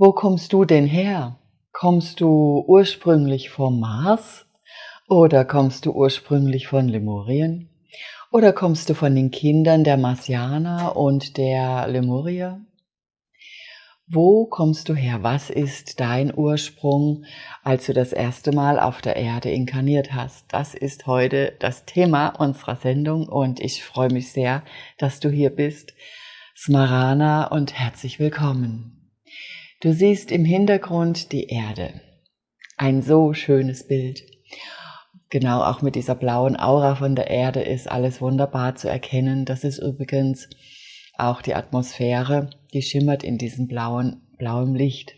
Wo kommst du denn her? Kommst du ursprünglich vom Mars? Oder kommst du ursprünglich von Lemurien? Oder kommst du von den Kindern der Marsianer und der Lemurier? Wo kommst du her? Was ist dein Ursprung, als du das erste Mal auf der Erde inkarniert hast? Das ist heute das Thema unserer Sendung und ich freue mich sehr, dass du hier bist. Smarana und herzlich willkommen. Du siehst im Hintergrund die Erde. Ein so schönes Bild. Genau, auch mit dieser blauen Aura von der Erde ist alles wunderbar zu erkennen. Das ist übrigens auch die Atmosphäre, die schimmert in diesem blauen, blauem Licht.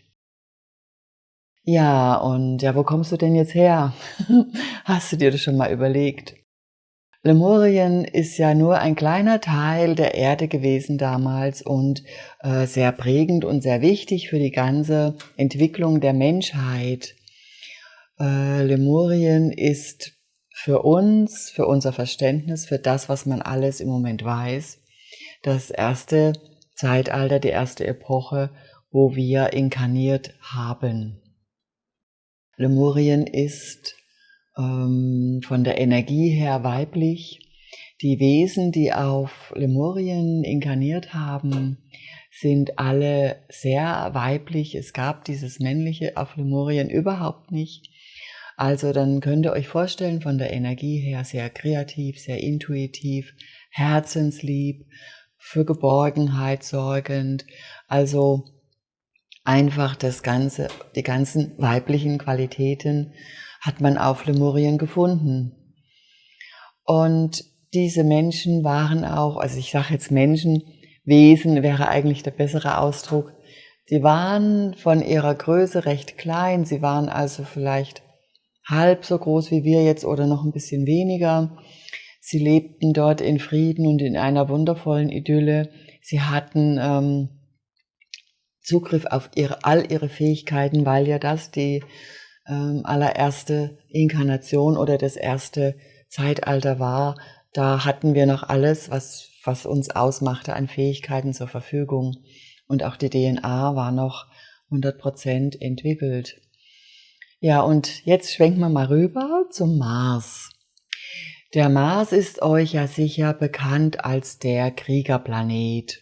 Ja, und ja, wo kommst du denn jetzt her? Hast du dir das schon mal überlegt? Lemurien ist ja nur ein kleiner Teil der Erde gewesen damals und äh, sehr prägend und sehr wichtig für die ganze Entwicklung der Menschheit. Äh, Lemurien ist für uns, für unser Verständnis, für das, was man alles im Moment weiß, das erste Zeitalter, die erste Epoche, wo wir inkarniert haben. Lemurien ist ähm, von der Energie her weiblich. Die Wesen, die auf Lemurien inkarniert haben, sind alle sehr weiblich. Es gab dieses männliche auf Lemurien überhaupt nicht. Also dann könnt ihr euch vorstellen, von der Energie her sehr kreativ, sehr intuitiv, herzenslieb, für Geborgenheit sorgend. Also einfach das ganze, die ganzen weiblichen Qualitäten hat man auf Lemurien gefunden. Und diese Menschen waren auch, also ich sage jetzt Menschen, Wesen wäre eigentlich der bessere Ausdruck. Sie waren von ihrer Größe recht klein, sie waren also vielleicht halb so groß wie wir jetzt oder noch ein bisschen weniger. Sie lebten dort in Frieden und in einer wundervollen Idylle. Sie hatten ähm, Zugriff auf ihre, all ihre Fähigkeiten, weil ja das die ähm, allererste Inkarnation oder das erste Zeitalter war, da hatten wir noch alles, was, was uns ausmachte an Fähigkeiten zur Verfügung. Und auch die DNA war noch 100% entwickelt. Ja, und jetzt schwenken wir mal rüber zum Mars. Der Mars ist euch ja sicher bekannt als der Kriegerplanet.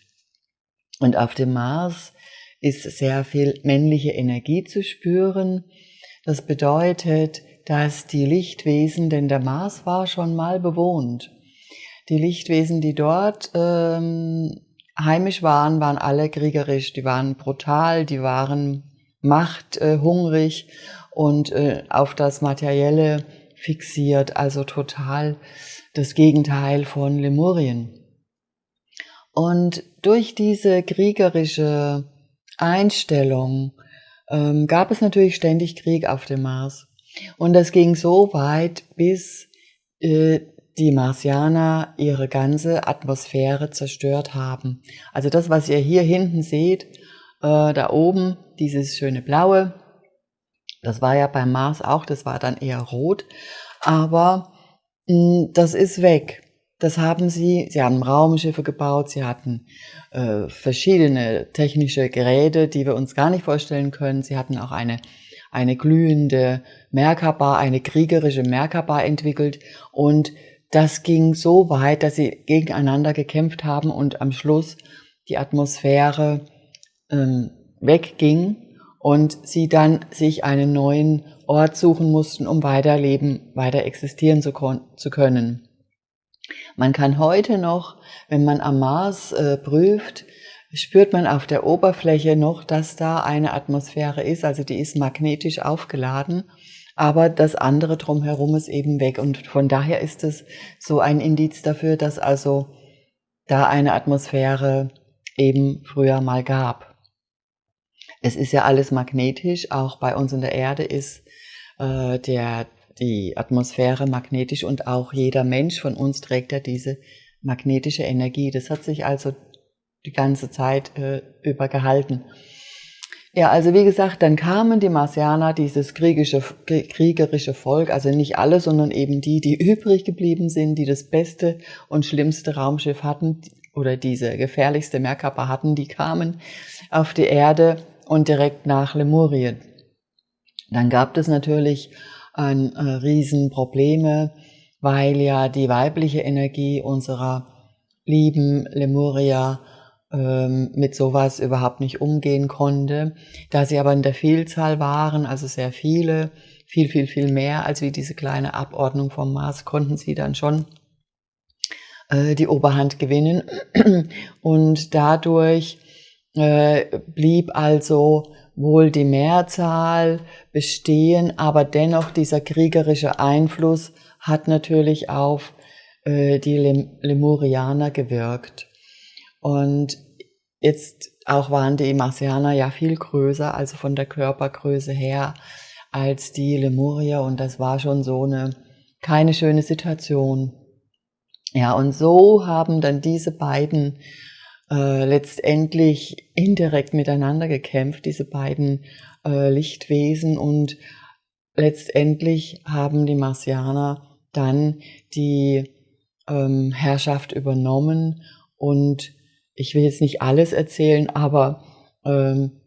Und auf dem Mars ist sehr viel männliche Energie zu spüren. Das bedeutet, dass die Lichtwesen, denn der Mars war schon mal bewohnt, die Lichtwesen, die dort ähm, heimisch waren, waren alle kriegerisch, die waren brutal, die waren machthungrig äh, und äh, auf das Materielle fixiert, also total das Gegenteil von Lemurien. Und durch diese kriegerische Einstellung ähm, gab es natürlich ständig Krieg auf dem Mars. Und das ging so weit, bis äh, die Marsianer ihre ganze Atmosphäre zerstört haben. Also das, was ihr hier hinten seht, äh, da oben, dieses schöne blaue, das war ja beim Mars auch, das war dann eher rot, aber mh, hm, das ist weg. Das haben sie, sie haben Raumschiffe gebaut, sie hatten äh, verschiedene technische Geräte, die wir uns gar nicht vorstellen können. Sie hatten auch eine, eine glühende Merkaba, eine kriegerische Merkaba entwickelt und das ging so weit, dass sie gegeneinander gekämpft haben und am Schluss die Atmosphäre ähm, wegging und sie dann sich einen neuen Ort suchen mussten, um weiterleben, weiter existieren zu, zu können. Man kann heute noch, wenn man am Mars äh, prüft, spürt man auf der Oberfläche noch, dass da eine Atmosphäre ist, also die ist magnetisch aufgeladen, aber das andere drumherum ist eben weg. Und von daher ist es so ein Indiz dafür, dass also da eine Atmosphäre eben früher mal gab. Es ist ja alles magnetisch, auch bei uns in der Erde ist äh, der die Atmosphäre magnetisch und auch jeder Mensch von uns trägt ja diese magnetische Energie. Das hat sich also die ganze Zeit äh, über gehalten. Ja, also wie gesagt, dann kamen die Marsianer, dieses kriegische, kriegerische Volk, also nicht alle, sondern eben die, die übrig geblieben sind, die das beste und schlimmste Raumschiff hatten oder diese gefährlichste Merkaba hatten, die kamen auf die Erde und direkt nach Lemurien. Dann gab es natürlich ein, äh, Riesenprobleme, weil ja die weibliche Energie unserer lieben Lemuria ähm, mit sowas überhaupt nicht umgehen konnte. Da sie aber in der Vielzahl waren, also sehr viele, viel, viel, viel mehr als wie diese kleine Abordnung vom Mars, konnten sie dann schon äh, die Oberhand gewinnen. Und dadurch äh, blieb also wohl die Mehrzahl bestehen, aber dennoch dieser kriegerische Einfluss hat natürlich auf äh, die Lemurianer gewirkt. Und jetzt auch waren die Marsianer ja viel größer, also von der Körpergröße her, als die Lemurier und das war schon so eine keine schöne Situation. Ja, und so haben dann diese beiden äh, letztendlich indirekt miteinander gekämpft, diese beiden äh, Lichtwesen und letztendlich haben die Marsianer dann die ähm, Herrschaft übernommen und ich will jetzt nicht alles erzählen, aber ähm,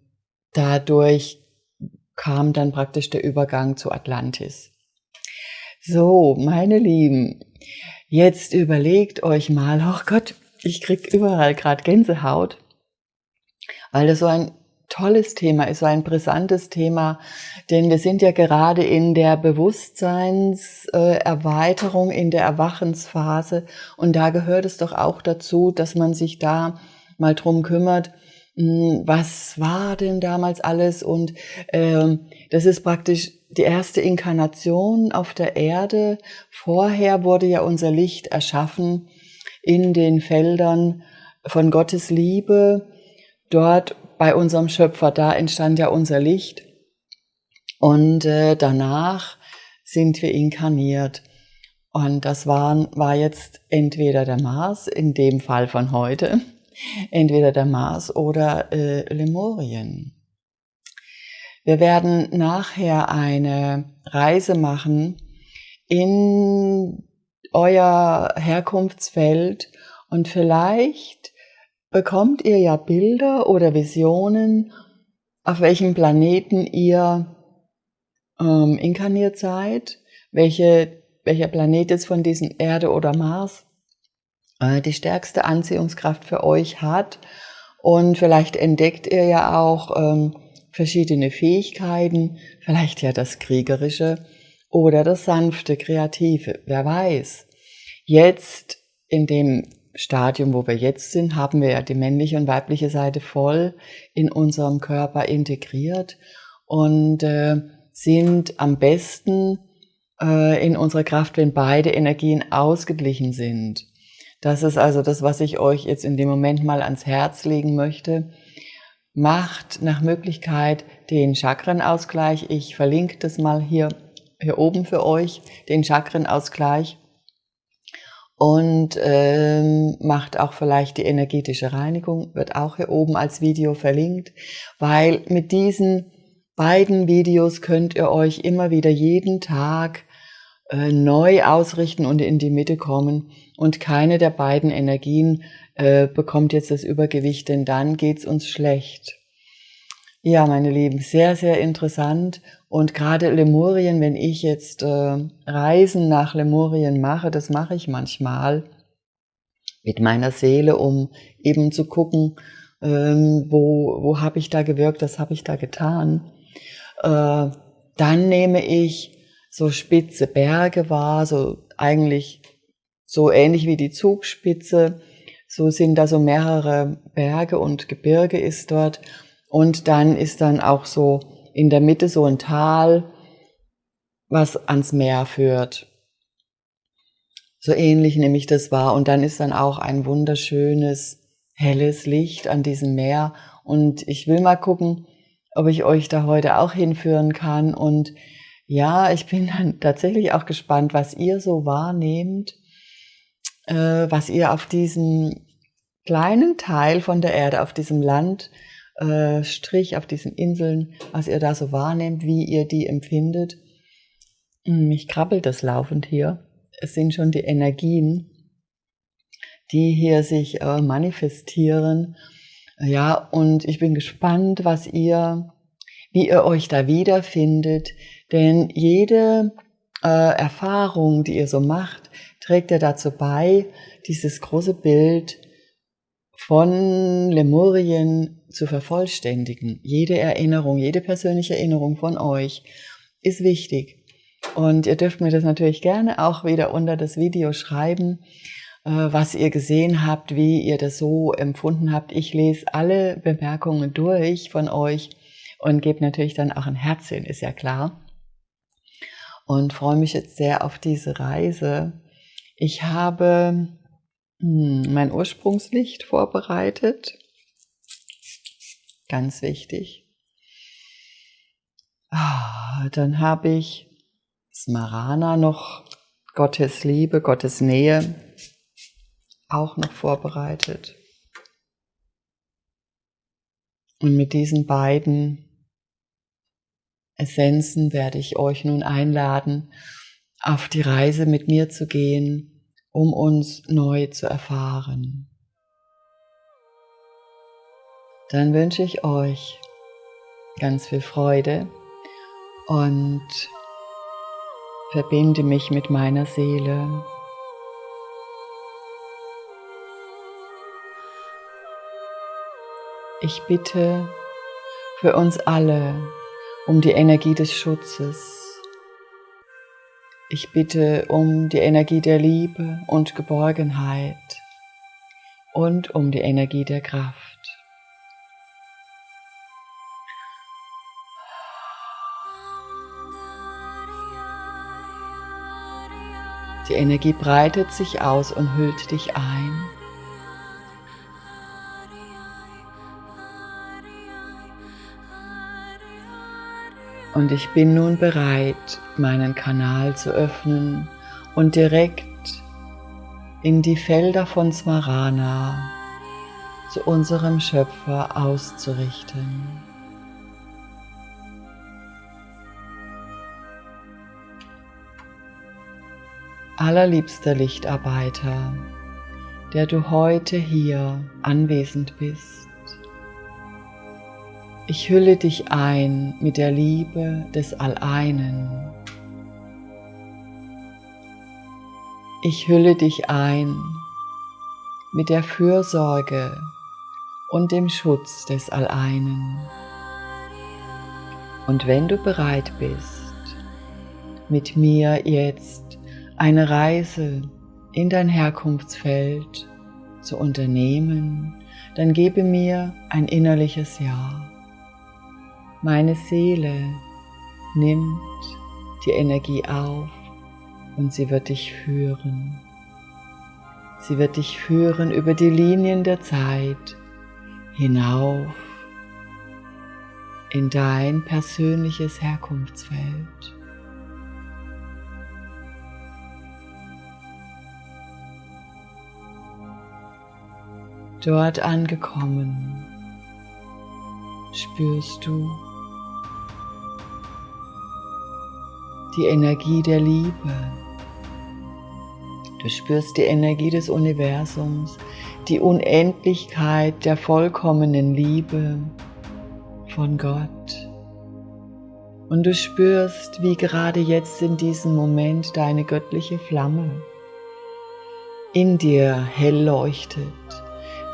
dadurch kam dann praktisch der Übergang zu Atlantis. So, meine Lieben, jetzt überlegt euch mal, oh Gott, ich krieg überall gerade Gänsehaut, weil das so ein tolles Thema ist, so ein brisantes Thema, denn wir sind ja gerade in der Bewusstseinserweiterung, in der Erwachensphase. Und da gehört es doch auch dazu, dass man sich da mal drum kümmert, hm, was war denn damals alles? Und ähm, das ist praktisch die erste Inkarnation auf der Erde. Vorher wurde ja unser Licht erschaffen in den Feldern von Gottes Liebe. Dort bei unserem Schöpfer, da entstand ja unser Licht. Und äh, danach sind wir inkarniert. Und das waren, war jetzt entweder der Mars, in dem Fall von heute, entweder der Mars oder äh, Lemurien. Wir werden nachher eine Reise machen in euer Herkunftsfeld und vielleicht bekommt ihr ja Bilder oder Visionen, auf welchem Planeten ihr ähm, inkarniert seid, welche, welcher Planet jetzt von diesen Erde oder Mars äh, die stärkste Anziehungskraft für euch hat. Und vielleicht entdeckt ihr ja auch ähm, verschiedene Fähigkeiten, vielleicht ja das Kriegerische oder das sanfte, Kreative, wer weiß. Jetzt in dem Stadium, wo wir jetzt sind, haben wir ja die männliche und weibliche Seite voll in unserem Körper integriert und äh, sind am besten äh, in unserer Kraft, wenn beide Energien ausgeglichen sind. Das ist also das, was ich euch jetzt in dem Moment mal ans Herz legen möchte. Macht nach Möglichkeit den Chakrenausgleich. Ich verlinke das mal hier, hier oben für euch, den Chakrenausgleich und ähm, macht auch vielleicht die energetische Reinigung, wird auch hier oben als Video verlinkt, weil mit diesen beiden Videos könnt ihr euch immer wieder jeden Tag äh, neu ausrichten und in die Mitte kommen und keine der beiden Energien äh, bekommt jetzt das Übergewicht, denn dann geht's uns schlecht. Ja, meine Lieben, sehr, sehr interessant. Und gerade Lemurien, wenn ich jetzt äh, Reisen nach Lemurien mache, das mache ich manchmal mit meiner Seele, um eben zu gucken, ähm, wo, wo habe ich da gewirkt, was habe ich da getan. Äh, dann nehme ich so spitze Berge wahr, so eigentlich so ähnlich wie die Zugspitze. So sind da so mehrere Berge und Gebirge ist dort. Und dann ist dann auch so in der Mitte so ein Tal, was ans Meer führt. So ähnlich nehme ich das wahr. Und dann ist dann auch ein wunderschönes, helles Licht an diesem Meer. Und ich will mal gucken, ob ich euch da heute auch hinführen kann. Und ja, ich bin dann tatsächlich auch gespannt, was ihr so wahrnehmt, äh, was ihr auf diesem kleinen Teil von der Erde, auf diesem Land, äh, Strich auf diesen Inseln, was ihr da so wahrnehmt, wie ihr die empfindet. Hm, mich krabbelt das laufend hier. Es sind schon die Energien, die hier sich äh, manifestieren. Ja, und ich bin gespannt, was ihr, wie ihr euch da wiederfindet, denn jede äh, Erfahrung, die ihr so macht, trägt ja dazu bei, dieses große Bild von Lemurien zu vervollständigen. Jede Erinnerung, jede persönliche Erinnerung von euch ist wichtig. Und ihr dürft mir das natürlich gerne auch wieder unter das Video schreiben, äh, was ihr gesehen habt, wie ihr das so empfunden habt. Ich lese alle Bemerkungen durch von euch und gebe natürlich dann auch ein Herzchen, ist ja klar. Und freue mich jetzt sehr auf diese Reise. Ich habe mein Ursprungslicht vorbereitet. Ganz wichtig. Ah, dann habe ich Smarana noch, Gottes Liebe, Gottes Nähe, auch noch vorbereitet. Und mit diesen beiden Essenzen werde ich euch nun einladen, auf die Reise mit mir zu gehen, um uns neu zu erfahren. Dann wünsche ich euch ganz viel Freude und verbinde mich mit meiner Seele. Ich bitte für uns alle um die Energie des Schutzes. Ich bitte um die Energie der Liebe und Geborgenheit und um die Energie der Kraft. Die Energie breitet sich aus und hüllt dich ein. Und ich bin nun bereit, meinen Kanal zu öffnen und direkt in die Felder von Smarana zu unserem Schöpfer auszurichten. Allerliebster Lichtarbeiter, der du heute hier anwesend bist, ich hülle dich ein mit der Liebe des Alleinen. Ich hülle dich ein mit der Fürsorge und dem Schutz des Alleinen. Und wenn du bereit bist, mit mir jetzt eine Reise in dein Herkunftsfeld zu unternehmen, dann gebe mir ein innerliches Ja. Meine Seele nimmt die Energie auf und sie wird dich führen. Sie wird dich führen über die Linien der Zeit hinauf in dein persönliches Herkunftsfeld. Dort angekommen spürst du die Energie der Liebe. Du spürst die Energie des Universums, die Unendlichkeit der vollkommenen Liebe von Gott. Und du spürst, wie gerade jetzt in diesem Moment deine göttliche Flamme in dir hell leuchtet.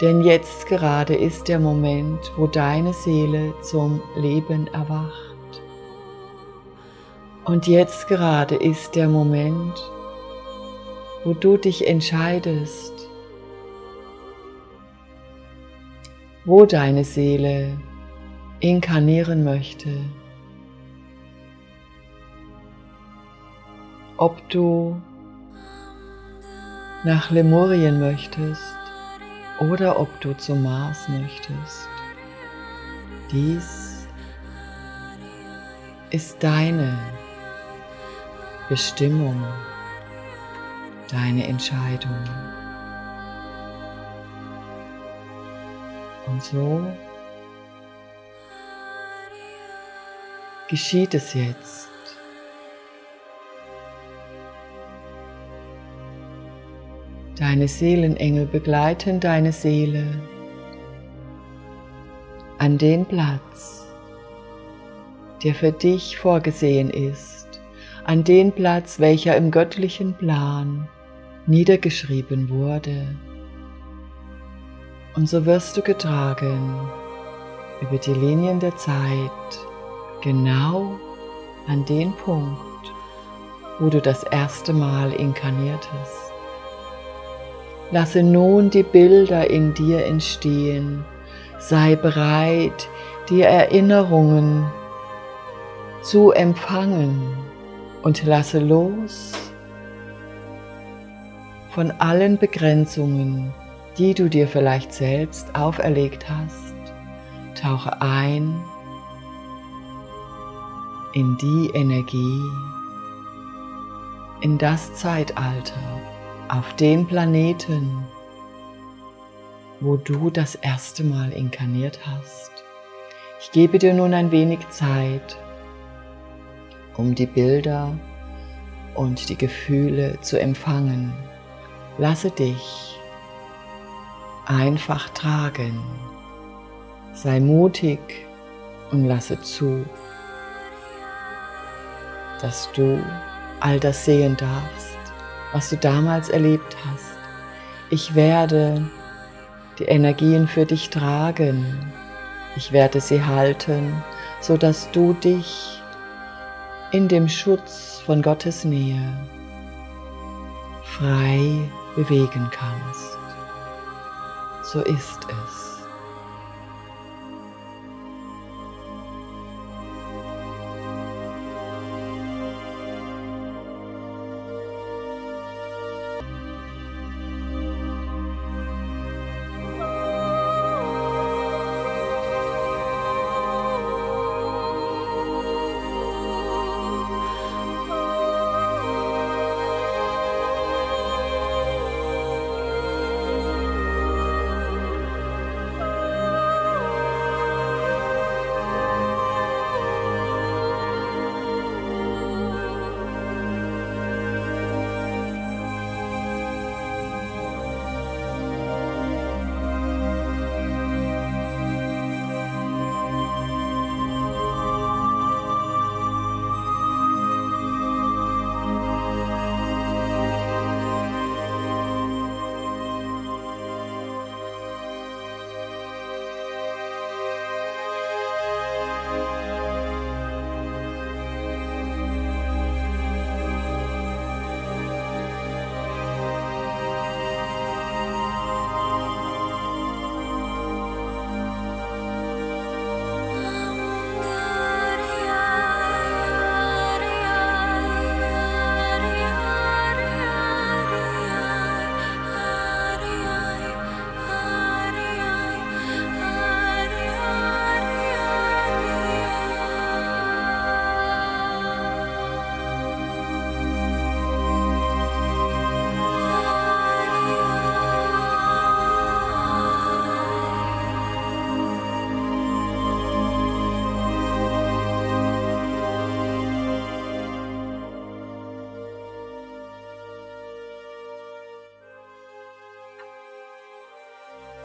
Denn jetzt gerade ist der Moment, wo deine Seele zum Leben erwacht. Und jetzt gerade ist der Moment, wo du dich entscheidest, wo deine Seele inkarnieren möchte. Ob du nach Lemurien möchtest oder ob du zum Mars möchtest. Dies ist deine Bestimmung, deine Entscheidung. Und so geschieht es jetzt. Deine Seelenengel begleiten deine Seele an den Platz, der für dich vorgesehen ist, an den Platz, welcher im göttlichen Plan niedergeschrieben wurde. Und so wirst du getragen über die Linien der Zeit genau an den Punkt, wo du das erste Mal inkarniertest. Lasse nun die Bilder in dir entstehen. Sei bereit, die Erinnerungen zu empfangen und lasse los von allen Begrenzungen, die du dir vielleicht selbst auferlegt hast. Tauche ein in die Energie, in das Zeitalter, auf den Planeten, wo du das erste Mal inkarniert hast. Ich gebe dir nun ein wenig Zeit, um die Bilder und die Gefühle zu empfangen. Lasse dich einfach tragen. Sei mutig und lasse zu, dass du all das sehen darfst, was du damals erlebt hast. Ich werde die Energien für dich tragen. Ich werde sie halten, so dass du dich in dem Schutz von Gottes Nähe frei bewegen kannst. So ist es.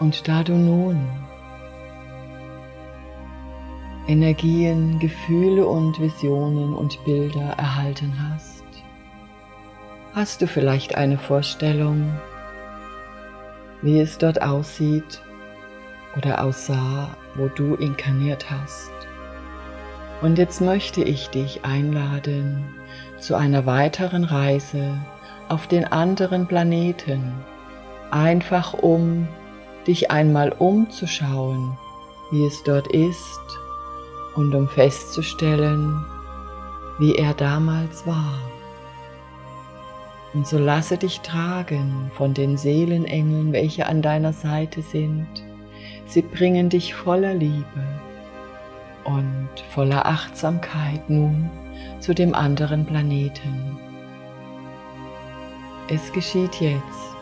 Und da du nun Energien, Gefühle und Visionen und Bilder erhalten hast, hast du vielleicht eine Vorstellung, wie es dort aussieht oder aussah, wo du inkarniert hast. Und jetzt möchte ich dich einladen zu einer weiteren Reise auf den anderen Planeten, einfach um dich einmal umzuschauen, wie es dort ist und um festzustellen, wie er damals war. Und so lasse dich tragen von den Seelenengeln, welche an deiner Seite sind. Sie bringen dich voller Liebe und voller Achtsamkeit nun zu dem anderen Planeten. Es geschieht jetzt.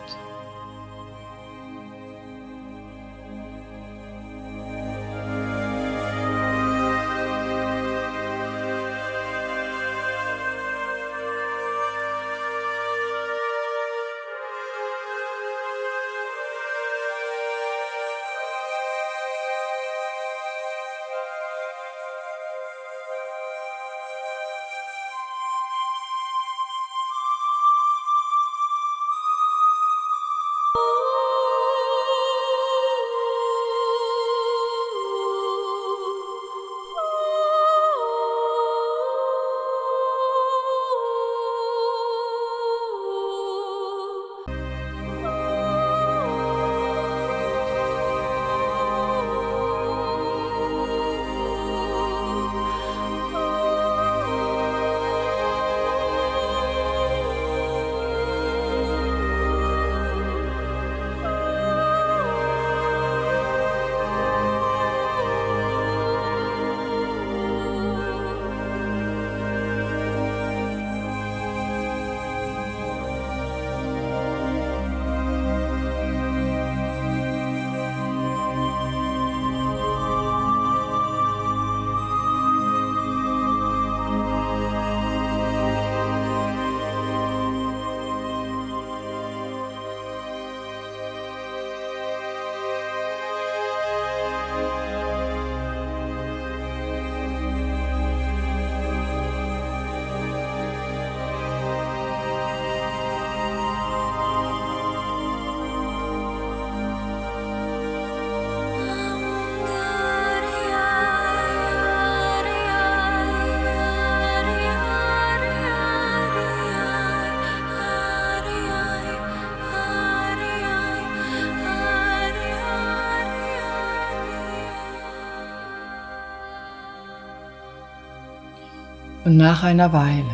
Und nach einer Weile,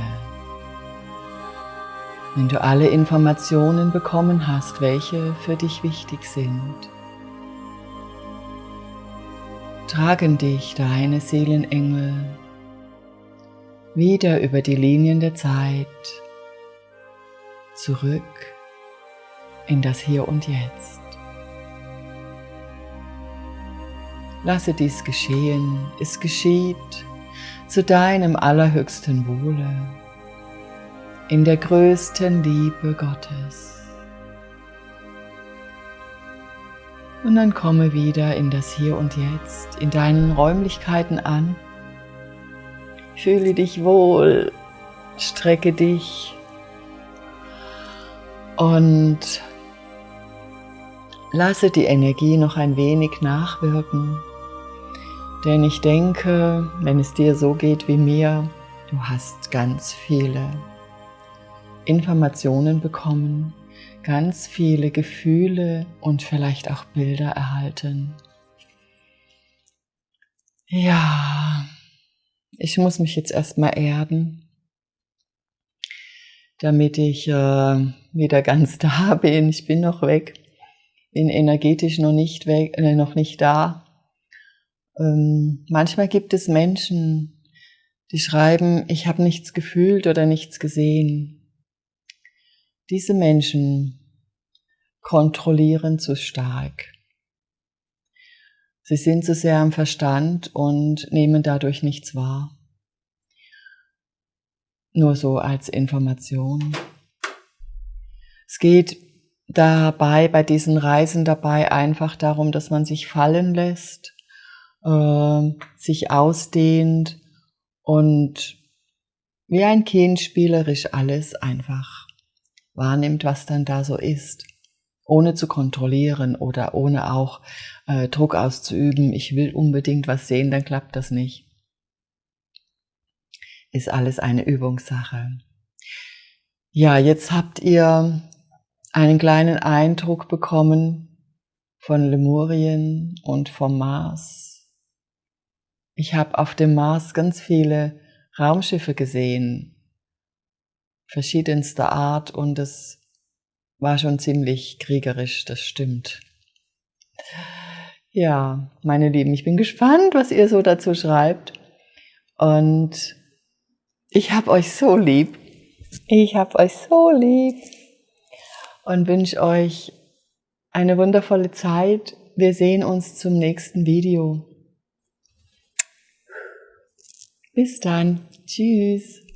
wenn du alle Informationen bekommen hast, welche für dich wichtig sind, tragen dich deine Seelenengel wieder über die Linien der Zeit zurück in das Hier und Jetzt. Lasse dies geschehen, es geschieht zu deinem allerhöchsten Wohle, in der größten Liebe Gottes. Und dann komme wieder in das Hier und Jetzt, in deinen Räumlichkeiten an. Fühle dich wohl, strecke dich und lasse die Energie noch ein wenig nachwirken. Denn ich denke, wenn es dir so geht wie mir, du hast ganz viele Informationen bekommen, ganz viele Gefühle und vielleicht auch Bilder erhalten. Ja, ich muss mich jetzt erstmal erden, damit ich äh, wieder ganz da bin. Ich bin noch weg, bin energetisch noch nicht weg, äh, noch nicht da. Ähm, manchmal gibt es Menschen, die schreiben, ich habe nichts gefühlt oder nichts gesehen. Diese Menschen kontrollieren zu stark. Sie sind zu sehr am Verstand und nehmen dadurch nichts wahr. Nur so als Information. Es geht dabei, bei diesen Reisen dabei einfach darum, dass man sich fallen lässt äh, sich ausdehnt und wie ein Kind spielerisch alles einfach wahrnimmt, was dann da so ist, ohne zu kontrollieren oder ohne auch äh, Druck auszuüben, ich will unbedingt was sehen, dann klappt das nicht. Ist alles eine Übungssache. Ja, jetzt habt ihr einen kleinen Eindruck bekommen von Lemurien und vom Mars ich habe auf dem Mars ganz viele Raumschiffe gesehen, verschiedenster Art und es war schon ziemlich kriegerisch, das stimmt. Ja, meine Lieben, ich bin gespannt, was ihr so dazu schreibt und ich habe euch so lieb. Ich habe euch so lieb und wünsche euch eine wundervolle Zeit. Wir sehen uns zum nächsten Video. Bis dann. Tschüss.